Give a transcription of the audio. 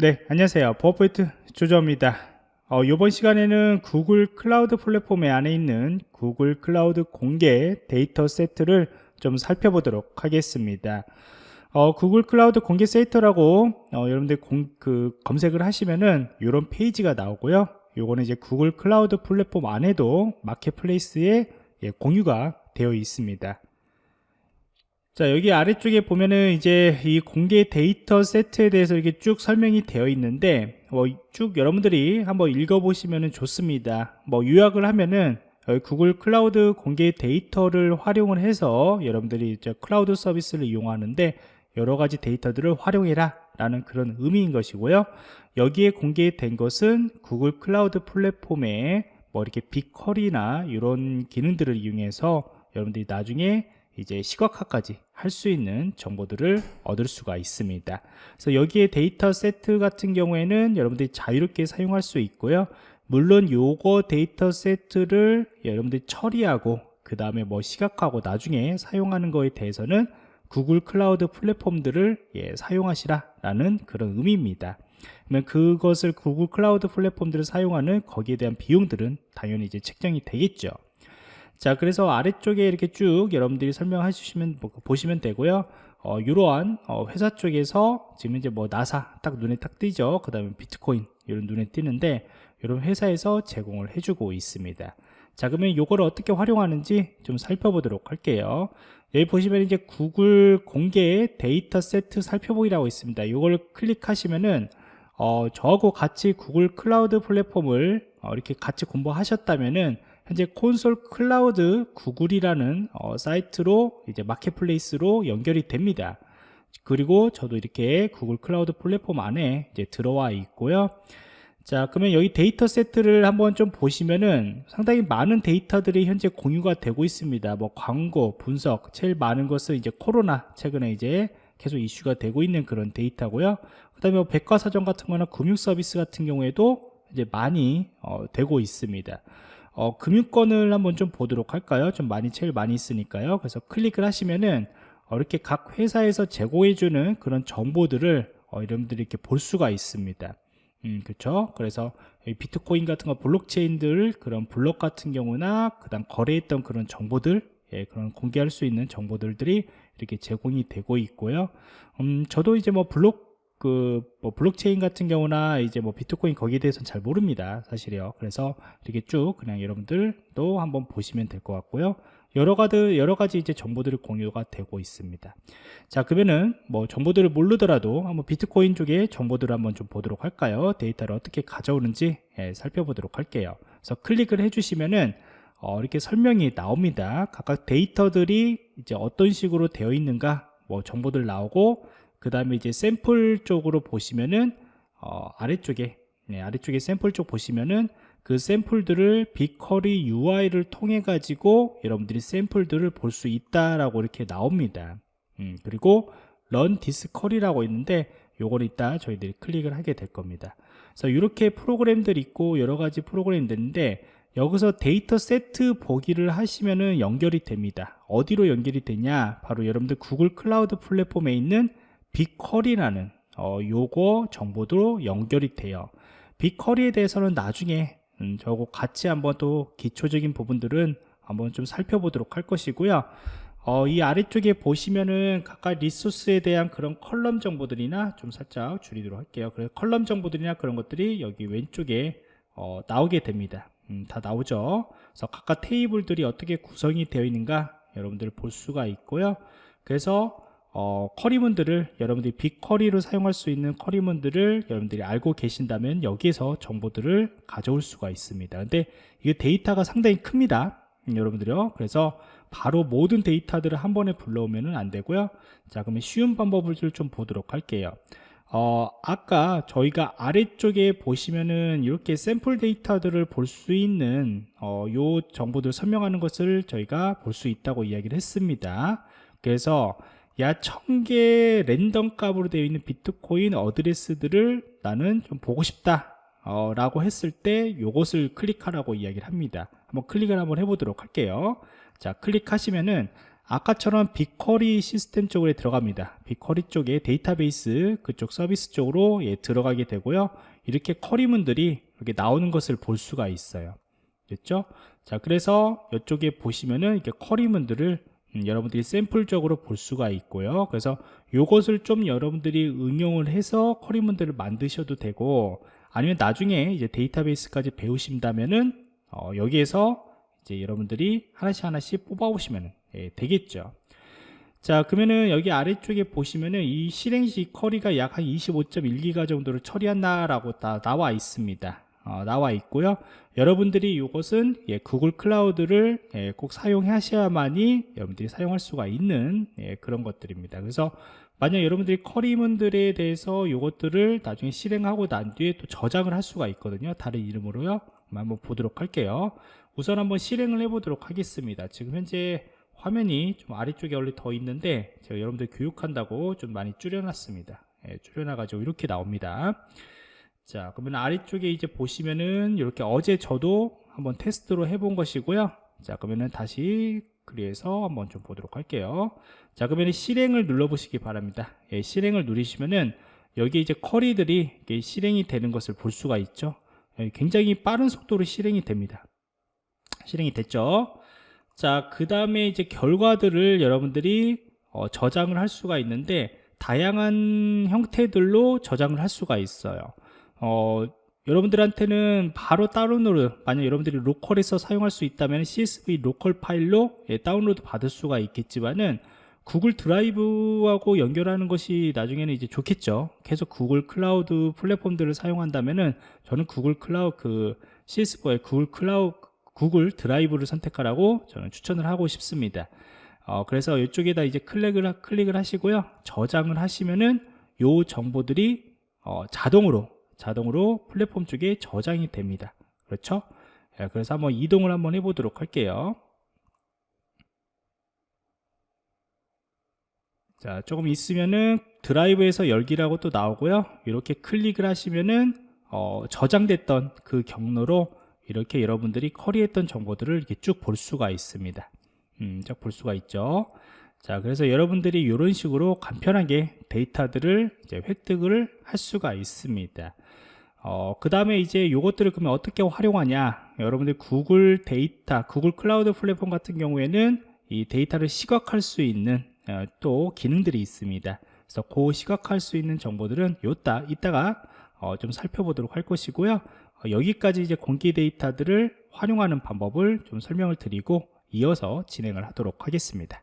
네, 안녕하세요. 보안프로젝트 조정원입니다. 어, 이번 시간에는 구글 클라우드 플랫폼 안에 있는 구글 클라우드 공개 데이터 세트를 좀 살펴보도록 하겠습니다. 어, 구글 클라우드 공개 데이터라고 어, 여러분들 공, 그 검색을 하시면은 이런 페이지가 나오고요. 요거는 이제 구글 클라우드 플랫폼 안에도 마켓플레이스에 예, 공유가 되어 있습니다. 자 여기 아래쪽에 보면은 이제 이 공개 데이터 세트에 대해서 이렇게 쭉 설명이 되어 있는데 뭐 쭉 여러분들이 한번 읽어보시면 좋습니다. 뭐 요약을 하면은 구글 클라우드 공개 데이터를 활용을 해서 여러분들이 이제 클라우드 서비스를 이용하는데 여러 가지 데이터들을 활용해라 라는 그런 의미인 것이고요. 여기에 공개된 것은 구글 클라우드 플랫폼에 뭐 이렇게 BigQuery나 이런 기능들을 이용해서 여러분들이 나중에 이제 시각화까지 할 수 있는 정보들을 얻을 수가 있습니다. 그래서 여기에 데이터 세트 같은 경우에는 여러분들이 자유롭게 사용할 수 있고요. 물론 요거 데이터 세트를 여러분들이 처리하고 그 다음에 뭐 시각화하고 나중에 사용하는 거에 대해서는 구글 클라우드 플랫폼들을 예, 사용하시라 라는 그런 의미입니다. 그러면 그것을 구글 클라우드 플랫폼들을 사용하는 거기에 대한 비용들은 당연히 이제 책정이 되겠죠. 자 그래서 아래쪽에 이렇게 쭉 여러분들이 설명해 주시면 뭐, 보시면 되고요. 어, 이러한 어, 회사 쪽에서 지금 이제 뭐 나사 딱 눈에 딱 띄죠. 그 다음에 비트코인 이런 눈에 띄는데 이런 회사에서 제공을 해주고 있습니다. 자 그러면 이걸 어떻게 활용하는지 좀 살펴보도록 할게요. 여기 보시면 이제 구글 공개 데이터 세트 살펴보기라고 있습니다. 이걸 클릭하시면은 어, 저하고 같이 구글 클라우드 플랫폼을 어, 이렇게 같이 공부하셨다면은 현재 콘솔 클라우드 구글이라는 어, 사이트로 이제 마켓플레이스로 연결이 됩니다. 그리고 저도 이렇게 구글 클라우드 플랫폼 안에 이제 들어와 있고요. 자, 그러면 여기 데이터 세트를 한번 좀 보시면은 상당히 많은 데이터들이 현재 공유가 되고 있습니다. 뭐 광고, 분석, 제일 많은 것은 이제 코로나 최근에 이제 계속 이슈가 되고 있는 그런 데이터고요. 그 다음에 뭐 백과사전 같은 거나 금융 서비스 같은 경우에도 이제 많이 어, 되고 있습니다. 어, 금융권을 한번 좀 보도록 할까요? 좀 많이 제일 많이 있으니까요. 그래서 클릭을 하시면은 어, 이렇게 각 회사에서 제공해주는 그런 정보들을 어, 여러분들이 이렇게 볼 수가 있습니다. 음, 그렇죠? 그래서 비트코인 같은 거 블록체인들 그런 블록 같은 경우나 그다음 거래했던 그런 정보들 예, 그런 공개할 수 있는 정보들이 이렇게 제공이 되고 있고요. 음, 저도 이제 뭐 블록 그 뭐 블록체인 같은 경우나 이제 뭐 비트코인 거기에 대해서는 잘 모릅니다 사실이요. 그래서 이렇게 쭉 그냥 여러분들도 한번 보시면 될 것 같고요. 여러 가지 여러 가지 이제 정보들을 공유가 되고 있습니다. 자 그러면은 뭐 정보들을 모르더라도 한번 비트코인 쪽에 정보들을 한번 좀 보도록 할까요? 데이터를 어떻게 가져오는지 예, 살펴보도록 할게요. 그래서 클릭을 해주시면은 어, 이렇게 설명이 나옵니다. 각각 데이터들이 이제 어떤 식으로 되어 있는가 뭐 정보들 나오고 그 다음에 이제 샘플 쪽으로 보시면은 어, 아래쪽에 네, 아래쪽에 샘플 쪽 보시면은 그 샘플들을 BigQuery UI를 통해 가지고 여러분들이 샘플들을 볼 수 있다라고 이렇게 나옵니다. 음, 그리고 Run this query라고 있는데 요걸 이따 저희들이 클릭을 하게 될 겁니다. 그래서 이렇게 프로그램들이 있고 여러 가지 프로그램들인데 여기서 데이터 세트 보기를 하시면은 연결이 됩니다. 어디로 연결이 되냐? 바로 여러분들 구글 클라우드 플랫폼에 있는 빅커리라는 어, 요거 정보도 연결이 돼요. 빅커리에 대해서는 나중에 음, 저거 같이 한번 또 기초적인 부분들은 한번 좀 살펴보도록 할 것이고요. 어, 이 아래쪽에 보시면은 각각 리소스에 대한 그런 컬럼 정보들이나 좀 살짝 줄이도록 할게요. 그래서 컬럼 정보들이나 그런 것들이 여기 왼쪽에 어, 나오게 됩니다. 음, 다 나오죠? 그래서 각각 테이블들이 어떻게 구성이 되어 있는가 여러분들 볼 수가 있고요. 그래서 어, 커리문들을 여러분들이 빅커리로 사용할 수 있는 커리문들을 여러분들이 알고 계신다면 여기에서 정보들을 가져올 수가 있습니다. 근데 이게 데이터가 상당히 큽니다. 음, 여러분들요. 그래서 바로 모든 데이터들을 한 번에 불러오면 안 되고요. 자 그러면 쉬운 방법을 좀 보도록 할게요. 어, 아까 저희가 아래쪽에 보시면은 이렇게 샘플 데이터들을 볼 수 있는 어, 요 정보들 설명하는 것을 저희가 볼 수 있다고 이야기를 했습니다. 그래서 야 1000개 랜덤 값으로 되어 있는 비트코인 어드레스들을 나는 좀 보고 싶다 어, 라고 했을 때 이것을 클릭하라고 이야기를 합니다. 한번 클릭을 한번 해보도록 할게요. 자 클릭하시면은 아까처럼 빅쿼리 시스템 쪽으로 들어갑니다. 빅쿼리 쪽에 데이터베이스 그쪽 서비스 쪽으로 예, 들어가게 되고요. 이렇게 쿼리문들이 이렇게 나오는 것을 볼 수가 있어요. 됐죠? 자 그래서 이쪽에 보시면은 이렇게 쿼리문들을 음, 여러분들이 샘플적으로 볼 수가 있고요. 그래서 이것을 좀 여러분들이 응용을 해서 쿼리문들을 만드셔도 되고 아니면 나중에 이제 데이터베이스까지 배우신다면은 어, 여기에서 이제 여러분들이 하나씩 하나씩 뽑아오시면 예, 되겠죠. 자 그러면은 여기 아래쪽에 보시면은 이 실행시 쿼리가 약 한 25.1기가 정도를 처리한다 라고 다 나와 있습니다 어, 나와 있고요. 여러분들이 이것은 예, 구글 클라우드를 예, 꼭 사용하셔야만이 여러분들이 사용할 수가 있는 예, 그런 것들입니다. 그래서 만약 여러분들이 쿼리문들에 대해서 이것들을 나중에 실행하고 난 뒤에 또 저장을 할 수가 있거든요. 다른 이름으로요. 한번 보도록 할게요. 우선 한번 실행을 해 보도록 하겠습니다. 지금 현재 화면이 좀 아래쪽에 원래 더 있는데 제가 여러분들 교육한다고 좀 많이 줄여놨습니다. 예, 줄여놔 가지고 이렇게 나옵니다 자 그러면 아래쪽에 이제 보시면은 이렇게 어제 저도 한번 테스트로 해본 것이고요. 자 그러면은 다시 그래서 한번 좀 보도록 할게요. 자 그러면 실행을 눌러 보시기 바랍니다. 예, 실행을 누르시면은 여기 이제 쿼리들이 실행이 되는 것을 볼 수가 있죠. 예, 굉장히 빠른 속도로 실행이 됩니다. 실행이 됐죠? 자, 그 다음에 이제 결과들을 여러분들이 어, 저장을 할 수가 있는데 다양한 형태들로 저장을 할 수가 있어요. 어, 여러분들한테는 바로 다운로드 만약 여러분들이 로컬에서 사용할 수 있다면 CSV 로컬 파일로 예, 다운로드 받을 수가 있겠지만은 구글 드라이브하고 연결하는 것이 나중에는 이제 좋겠죠. 계속 구글 클라우드 플랫폼들을 사용한다면은 저는 구글 클라우드 그 CSV의 구글 클라우드 구글 드라이브를 선택하라고 저는 추천을 하고 싶습니다 어, 그래서 이쪽에다 이제 클릭을, 클릭을 하시고요 저장을 하시면은 요 정보들이 어, 자동으로 자동으로 플랫폼 쪽에 저장이 됩니다. 그렇죠? 예, 그래서 한번 이동을 한번 해보도록 할게요. 자 조금 있으면은 드라이브에서 열기라고 또 나오고요. 이렇게 클릭을 하시면은 어, 저장됐던 그 경로로 이렇게 여러분들이 커리했던 정보들을 이렇게 쭉 볼 수가 있습니다. 음, 쭉 볼 수가 있죠 자 그래서 여러분들이 이런 식으로 간편하게 데이터들을 이제 획득을 할 수가 있습니다. 어, 그 다음에 이제 이것들을 그러면 어떻게 활용하냐? 여러분들 구글 데이터 구글 클라우드 플랫폼 같은 경우에는 이 데이터를 시각할 수 있는 어, 또 기능들이 있습니다. 그래서 그 시각할 수 있는 정보들은 요따 이따가 어, 좀 살펴보도록 할 것이고요. 어, 여기까지 이제 공개 데이터들을 활용하는 방법을 좀 설명을 드리고 이어서 진행을 하도록 하겠습니다